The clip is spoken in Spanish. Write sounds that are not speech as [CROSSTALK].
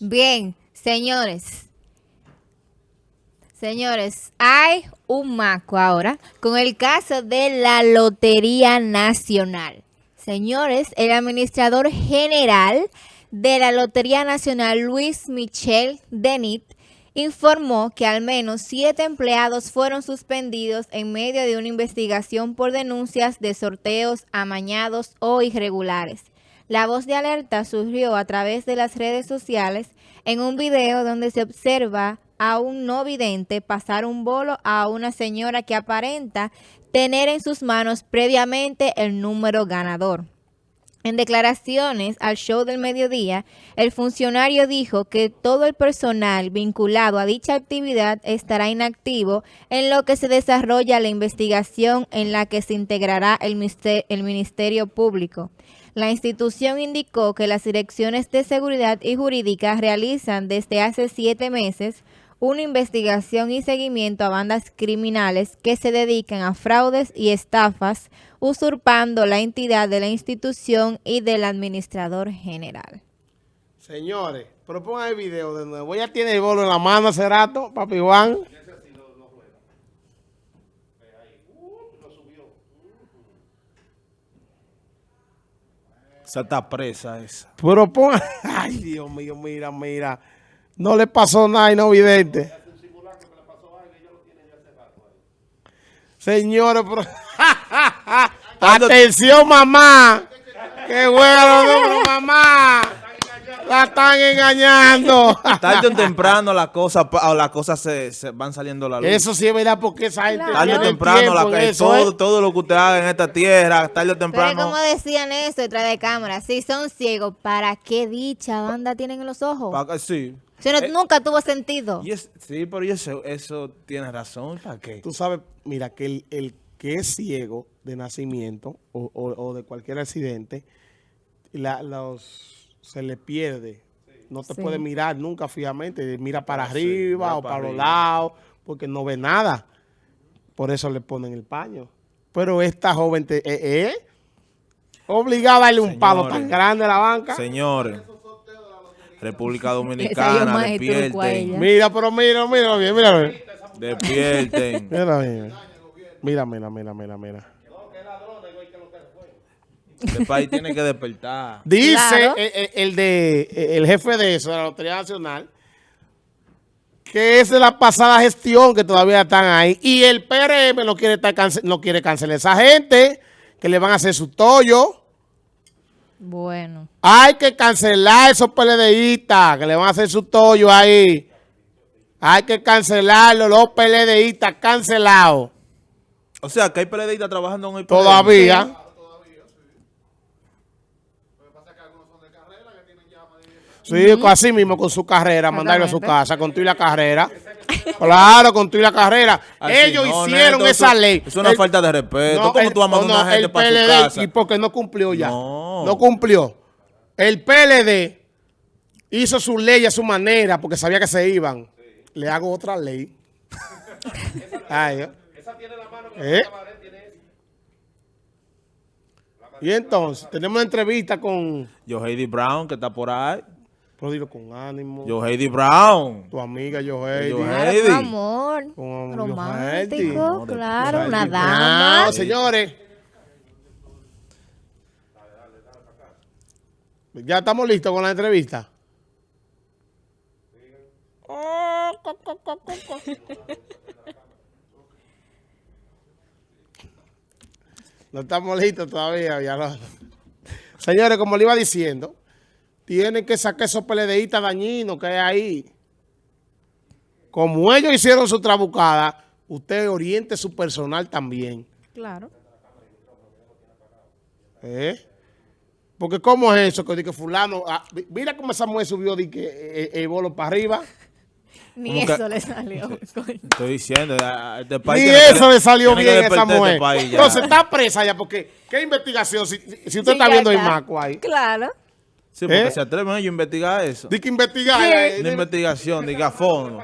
Bien, señores. Señores, hay un maco ahora con el caso de la Lotería Nacional. Señores, el administrador general de la Lotería Nacional, Luis Michel Denit, informó que al menos siete empleados fueron suspendidos en medio de una investigación por denuncias de sorteos amañados o irregulares. La voz de alerta surgió a través de las redes sociales en un video donde se observa a un no vidente pasar un bolo a una señora que aparenta tener en sus manos previamente el número ganador. En declaraciones al show del mediodía, el funcionario dijo que todo el personal vinculado a dicha actividad estará inactivo en lo que se desarrolla la investigación en la que se integrará el Ministerio Público. La institución indicó que las direcciones de seguridad y jurídica realizan desde hace siete meses una investigación y seguimiento a bandas criminales que se dedican a fraudes y estafas, usurpando la entidad de la institución y del administrador general. Señores, propongan el video de nuevo. Ya tiene el bolo en la mano hace rato, papi Juan. Esa está presa esa. Pero pongan... [LAUGHS] Ay, Dios mío, mira, mira. No le pasó nada y no vidente. Señores, pero... [LAUGHS] Atención, mamá. Qué bueno, mamá. La están engañando. [LAUGHS] Tarde o temprano las cosas las cosas se, van saliendo a la luz. Eso sí es verdad porque esa gente Tarde o temprano la, todo, todo lo que usted haga en esta tierra, tarde o temprano. Pero como decían eso detrás de cámara, si son ciegos, ¿para qué dicha banda tienen en los ojos? sí. Si no, eh, nunca tuvo sentido. sí, pero eso, eso tiene razón. ¿Para qué? Tú sabes, mira, que el, el que es ciego de nacimiento o, o, de cualquier accidente, la, los, se le pierde. No te puede mirar nunca fijamente. Mira para ah, arriba o para, los lados porque no ve nada. Por eso le ponen el paño. Pero esta joven te, eh, eh, obligada a darle un palo tan grande a la banca. Señores. República Dominicana, despierten. Mira, pero mira, mira bien, mira bien. Despierten. [LAUGHS] Mira bien. Mira, mira, mira, mira, mira. El país tiene que despertar. Dice el, de el jefe de eso, de la Lotería Nacional, que es de la pasada gestión que todavía están ahí. Y el PRM no quiere, estar no quiere cancelar a esa gente, que le van a hacer su tollo. Bueno. Hay que cancelar esos PLDistas que le van a hacer su tollo ahí. Hay que cancelarlo, los PLDistas cancelados. O sea, que hay PLDistas trabajando en el PLD. Todavía. Sí, así mismo con su carrera, mandarlo a su casa, con y la carrera. [LAUGHS] Claro, con tú y la carrera. Ellos hicieron esa ley. Es una falta de respeto. ¿Cómo tú vas a mandar una gente para su casa? Y porque no cumplió ya. No. cumplió. El PLD hizo su ley a su manera porque sabía que se iban. Le hago otra ley. [LAUGHS] esa tiene la mano que ¿Eh? Y entonces, tenemos una entrevista con... Yo Heidi Brown, que está por ahí. Pero dilo con ánimo. Yo Heidi Brown. Tu amiga Yo Heidi. Yo Heidi. amor. Con romántico, claro, una dama. No, señores. Ya estamos listos con la entrevista. [LAUGHS] No estamos listos todavía. Ya Señores, como le iba diciendo, tienen que sacar esos PLDistas dañinos que hay ahí. Como ellos hicieron su trabucada, usted oriente su personal también. Claro. ¿Eh? Porque ¿cómo es eso? Que, que fulano, ah, mira cómo esa mujer subió de que, eh, el bolo para arriba. Ni eso le salió. [LAUGHS] [LAUGHS] Estoy diciendo, este país Ni eso le salió bien a esa mujer. Entonces está presa ya, porque ¿qué investigación? Si, usted está viendo el maco ahí. Claro. Sí, porque ¿Eh? se atreven ellos a investigar eso. Dice que investigar. Una investigación, diga a fondo.